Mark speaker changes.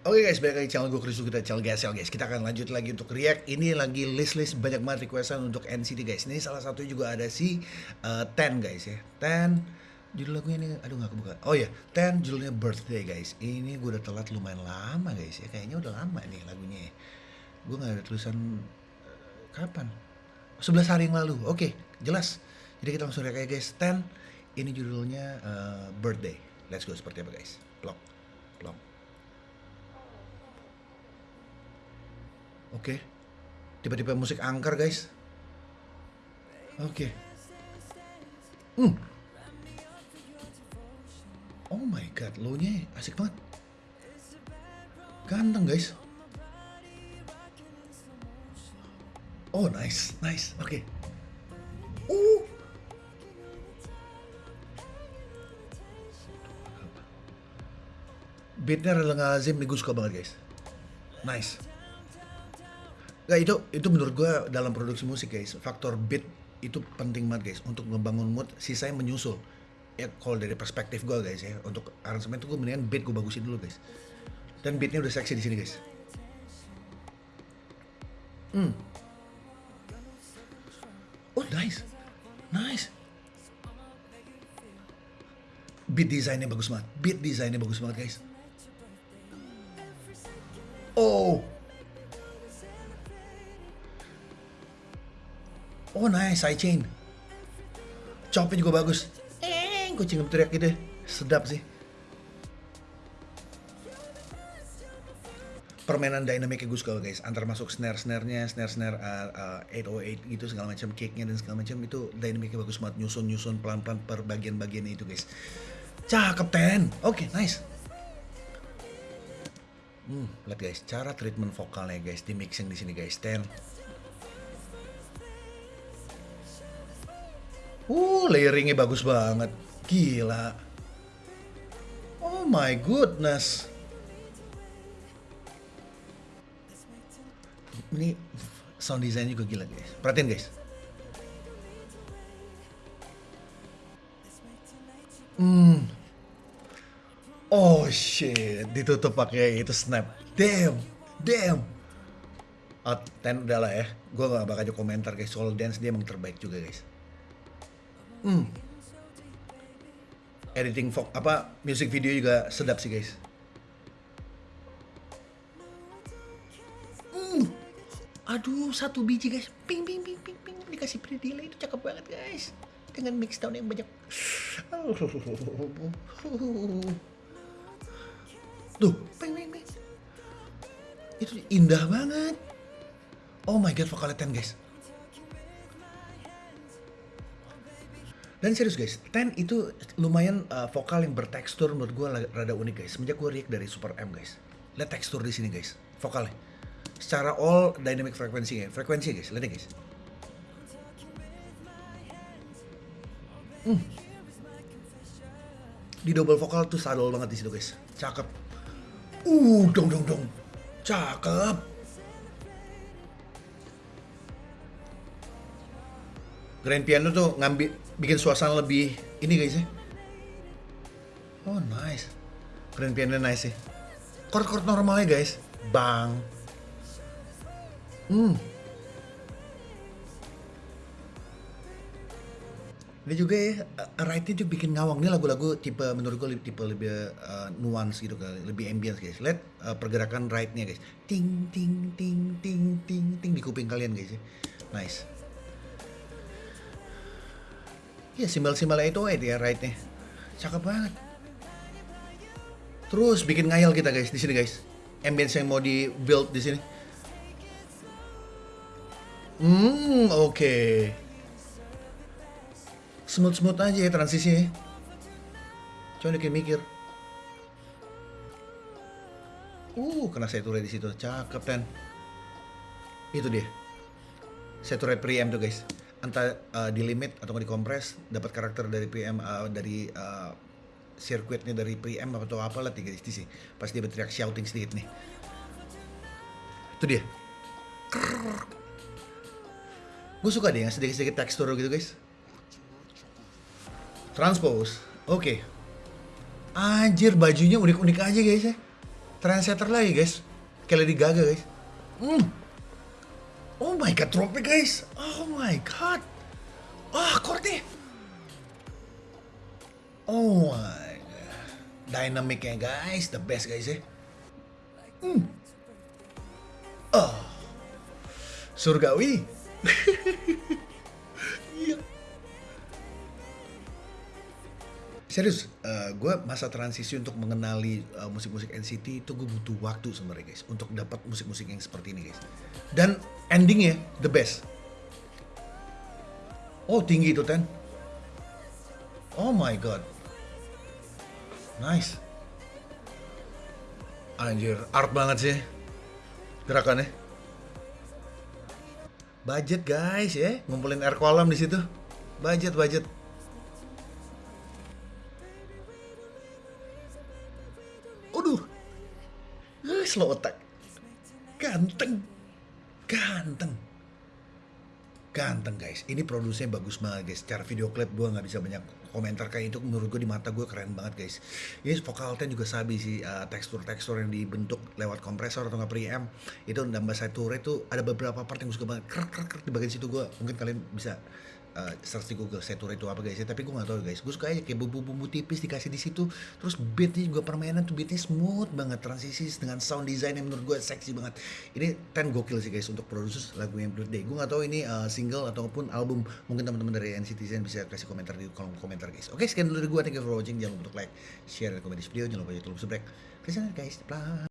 Speaker 1: Oke guys, balik lagi channel gue Chris kita channel GSL guys. Kita akan lanjut lagi untuk react. Ini lagi list-list banyak banget requestan untuk NCT guys. Ini salah satu juga ada si uh, Ten guys ya. Ten judul lagunya ini aduh nggak kebuka. Oh ya, Ten judulnya Birthday guys. Ini gue udah telat lumayan lama guys ya. Kayaknya udah lama nih lagunya. ya. Gue nggak ada tulisan uh, kapan? 11 hari yang lalu. Oke, jelas. Jadi kita langsung react aja guys. Ten ini judulnya uh, Birthday. Let's go seperti apa guys? Plok, Oke. Tiba-tiba musik angker, guys. Oke. Hmm. Oh my god, lo-nya asik banget. Ganteng, guys. Oh, nice, nice. Oke. Uh. Beatnya nih gue suka banget guys. Nice. Nggak itu itu menurut gue dalam produksi musik guys. Faktor beat itu penting banget guys untuk ngebangun mood sisanya menyusul. Ya kalau dari perspektif gue guys ya untuk aransemen itu gue mendingan beat gue bagusin dulu guys. Dan beatnya udah seksi di sini guys. Hmm. Oh nice. Nice. Beat desainnya bagus banget. Beat desainnya bagus banget guys. Oh Oh nice, sidechain. Chopnya juga bagus. Eh, kucing teriak gitu. Sedap sih. Permainan dynamicnya gue suka guys. Antar masuk snare-snare-nya, snare-snare uh, uh, 808 gitu segala macam kicknya dan segala macam itu dynamicnya bagus banget. Nyusun-nyusun pelan-pelan per bagian-bagiannya itu guys. Cakep ten. Oke, okay, nice. Hmm, lihat guys, cara treatment vokalnya guys di mixing di sini guys. Ten. Uh, layeringnya bagus banget. Gila. Oh my goodness. Ini sound design juga gila guys. Perhatiin guys. Hmm. Oh shit, ditutup pakai itu snap. Damn, damn. Ten udah lah ya. Gue gak bakal komentar guys soal dance dia emang terbaik juga guys. Hmm. Editing vlog apa music video juga sedap sih guys. Hmm. Aduh satu biji guys, ping ping ping ping ping dikasih pre delay itu cakep banget guys. Dengan mix down yang banyak. Tuh, ping ping ping. Itu indah banget. Oh my god vokalnya ten guys. Dan serius guys, Ten itu lumayan uh, vokal yang bertekstur menurut gue rada unik guys. Semenjak gue react dari Super M guys. Lihat tekstur di sini guys, vokalnya. Secara all dynamic frekuensi ya, frekuensi guys, lihat guys. Hmm. Di double vokal tuh sadol banget di situ guys. Cakep. Uh, dong dong dong. Cakep. Grand piano tuh ngambil bikin suasana lebih ini guys ya. Oh nice. Grand piano nice sih. Chord-chord normalnya guys. Bang. Hmm. Ini juga ya, uh, right-nya tuh bikin ngawang. Ini lagu-lagu tipe, menurut gue tipe lebih uh, nuance gitu kali, lebih ambience guys. Lihat uh, pergerakan right-nya guys. Ting, ting, ting, ting, ting, ting di kuping kalian guys ya. Nice. Iya simbol-simbol itu aja ya right-nya. Cakep banget. Terus bikin ngayal kita guys di sini guys. Ambience yang mau di build di sini. Hmm, oke. Okay. Smooth-smooth aja ya transisinya. Coba dikit mikir. Uh, kena saturate di situ. Cakep kan. Itu dia. Saturate preamp tuh guys entah uh, di limit atau di kompres dapat karakter dari PM uh, dari uh, sirkuitnya dari PM atau apa lah tiga sih. Pas dia berteriak shouting sedikit nih. Itu dia. Gue suka deh yang sedikit-sedikit tekstur gitu guys. Transpose. Oke. Okay. anjir bajunya unik-unik aja guys ya. Trendsetter lagi guys. Kayak Lady Gaga guys. Hmm. Oh my god tropic guys. Oh my god. Ah chordnya oh my god. Dynamicnya guys. The best guys ya hmm. oh surgawi Serius, gue masa transisi untuk mengenali uh, musik-musik NCT itu gue butuh waktu sebenarnya guys untuk dapat musik-musik yang seperti ini guys. Dan endingnya the best. Oh tinggi itu Ten. Oh my god. Nice. Anjir, art banget sih gerakannya. Budget guys ya, ngumpulin air kolam di situ. Budget, budget. Slow attack. Ganteng. Ganteng. Ganteng guys. Ini produksinya bagus banget guys. Secara video klip gue nggak bisa banyak komentar kayak itu menurut gue di mata gue keren banget guys. Ini vokal ten juga sabi sih uh, tekstur-tekstur yang dibentuk lewat kompresor atau nggak preamp itu nambah sature itu ada beberapa part yang gue suka banget. Krek krek di bagian situ gue mungkin kalian bisa uh, search di Google sature itu apa guys ya tapi gue nggak tahu guys. Gue suka aja kayak bumbu-bumbu tipis dikasih di situ terus beatnya juga permainan tuh beatnya smooth banget transisi dengan sound design yang menurut gue seksi banget. Ini ten gokil sih guys untuk produksi lagu yang Birthday gue nggak tahu ini uh, single ataupun album mungkin teman-teman dari NCT Zen bisa kasih komentar di kolom komentar guys. Oke sekian dulu dari gue thank you for watching. Jangan lupa untuk like share dan komen di video. Jangan lupa YouTube subscribe. Kasih guys. Bye